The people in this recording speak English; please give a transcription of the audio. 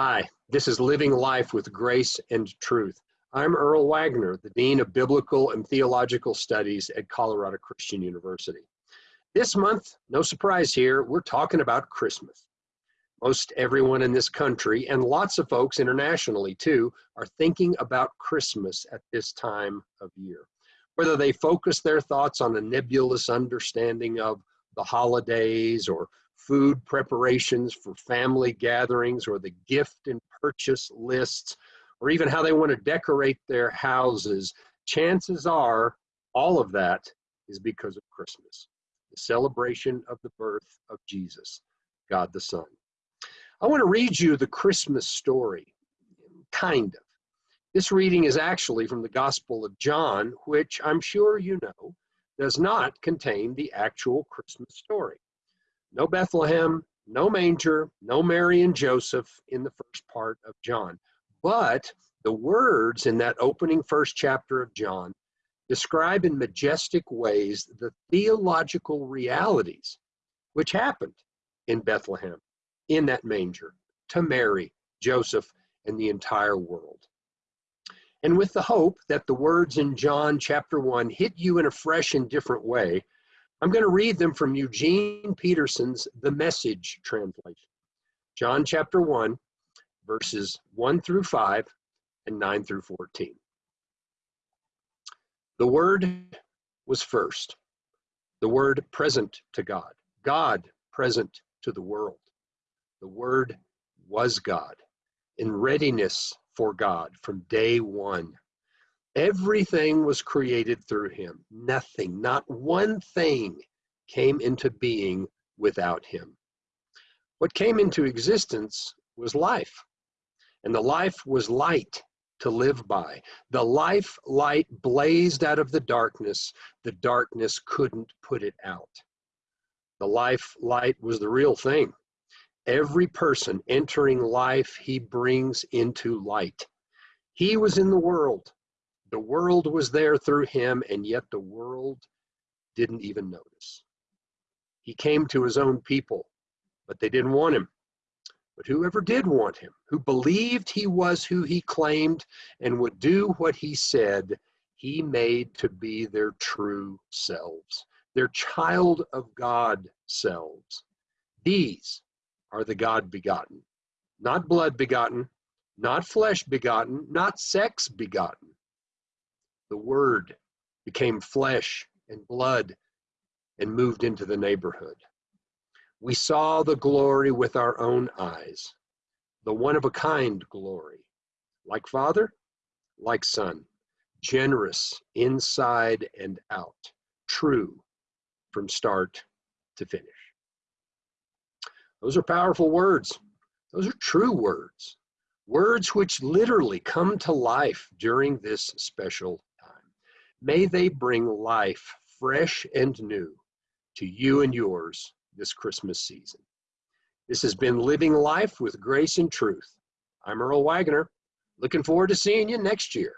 Hi, this is Living Life with Grace and Truth. I'm Earl Waggoner, the Dean of Biblical and Theological Studies at Colorado Christian University. This month, no surprise here, we're talking about Christmas. Most everyone in this country, and lots of folks internationally too, are thinking about Christmas at this time of year. Whether they focus their thoughts on a nebulous understanding of the holidays or food preparations for family gatherings or the gift and purchase lists or even how they want to decorate their houses, chances are all of that is because of Christmas, the celebration of the birth of Jesus, God the Son. I want to read you the Christmas story, kind of. This reading is actually from the Gospel of John, which I'm sure you know does not contain the actual Christmas story. No Bethlehem, no manger, no Mary and Joseph in the first part of John. But the words in that opening first chapter of John describe in majestic ways the theological realities which happened in Bethlehem, in that manger, to Mary, Joseph, and the entire world. And with the hope that the words in John chapter 1 hit you in a fresh and different way, I'm going to read them from Eugene Peterson's The Message translation. John chapter 1, verses 1 through 5 and 9 through 14. The Word was first, the Word present to God, God present to the world. The Word was God, in readiness for God from day one. Everything was created through him. Nothing, not one thing came into being without him. What came into existence was life, and the life was light to live by. The life light blazed out of the darkness. The darkness couldn't put it out. The life light was the real thing. Every person entering life, he brings into light. He was in the world. The world was there through him, and yet the world didn't even notice. He came to his own people, but they didn't want him. But whoever did want him, who believed he was who he claimed and would do what he said, he made to be their true selves, their child of God selves. These are the God begotten, not blood begotten, not flesh begotten, not sex begotten. The Word became flesh and blood and moved into the neighborhood. We saw the glory with our own eyes, the one of a kind glory, like Father, like Son, generous inside and out, true from start to finish. Those are powerful words. Those are true words. Words which literally come to life during this special time. May they bring life fresh and new to you and yours this Christmas season. This has been Living Life with Grace and Truth. I'm Earl Waggoner. Looking forward to seeing you next year.